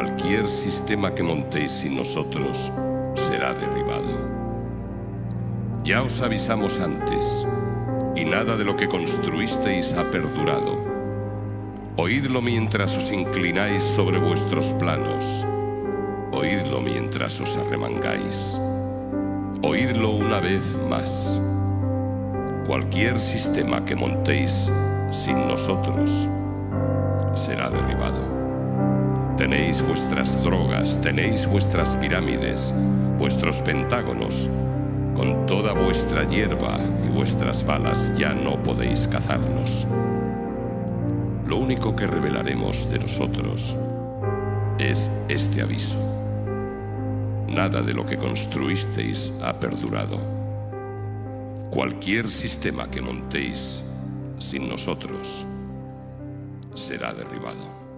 Cualquier sistema que montéis sin nosotros será derribado. Ya os avisamos antes, y nada de lo que construisteis ha perdurado. Oídlo mientras os inclináis sobre vuestros planos. Oídlo mientras os arremangáis. Oídlo una vez más. Cualquier sistema que montéis sin nosotros será derribado. Tenéis vuestras drogas, tenéis vuestras pirámides, vuestros pentágonos. Con toda vuestra hierba y vuestras balas ya no podéis cazarnos. Lo único que revelaremos de nosotros es este aviso. Nada de lo que construisteis ha perdurado. Cualquier sistema que montéis sin nosotros será derribado.